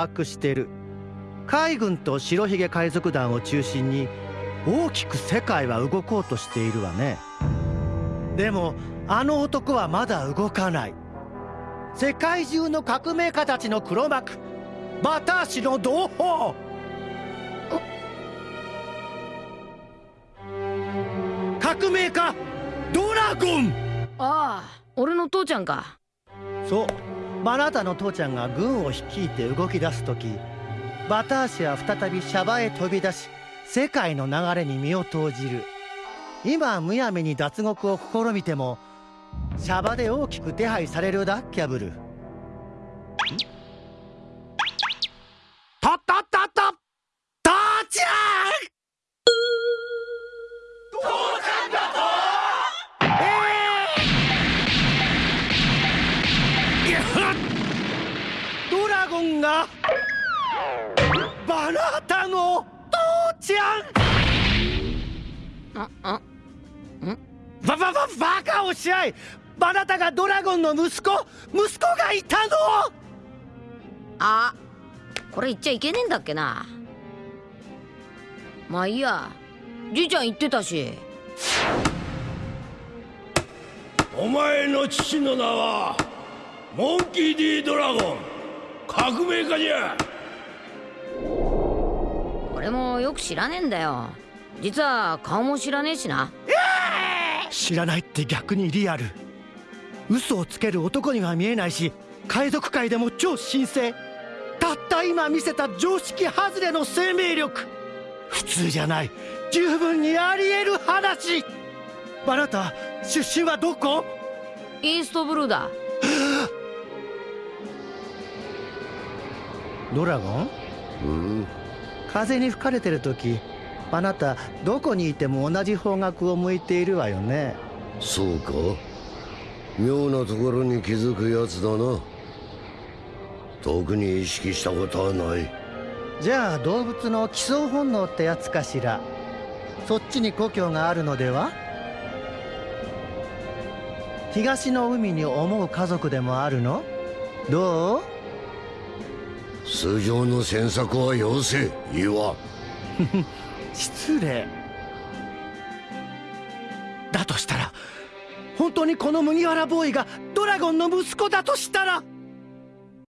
把握してる。海軍と白ひげ海賊団を中心に大きく世界は動こうとしているわね。でもあの男はまだ動かない。世界中の革命家たちの黒幕。バターシの同胞。革命家ドラゴン。ああ俺の父ちゃんか。そうあなたの父ちゃんが軍を率いて動き出す時バターシは再びシャバへ飛び出し世界の流れに身を投じる。今むやみに脱獄を試みてもシャバで大きく手配されるだキャブルドラゴンがバナタの父ちゃん。ああん？ババババカをし合い。バナタがドラゴンの息子息子がいたの。あこれ言っちゃいけねえんだっけな。まあいいや。じいちゃん言ってたし。お前の父の名はモンキー・ディ・ドラゴン革命家じゃ。俺もよく知らねえんだよ。実は顔も知らねえしな。知らないって逆にリアル。嘘をつける男には見えないし海賊界でも超神聖。たった今見せた常識外れの生命力。普通じゃない。十分にあり得る話。あなた出身はどこ？イーストブルーだドラゴン？うん。風に吹かれてる時あなたどこにいても同じ方角を向いているわよね。そうか？妙なところに気づくやつだな。特に意識したことはない。じゃあ動物の帰巣本能ってやつかしら。そっちに故郷があるのでは？東の海に思う家族でもあるの？どう？通常の詮索はよせ岩失礼。だとしたら本当にこの麦わらボーイがドラゴンの息子だとしたら。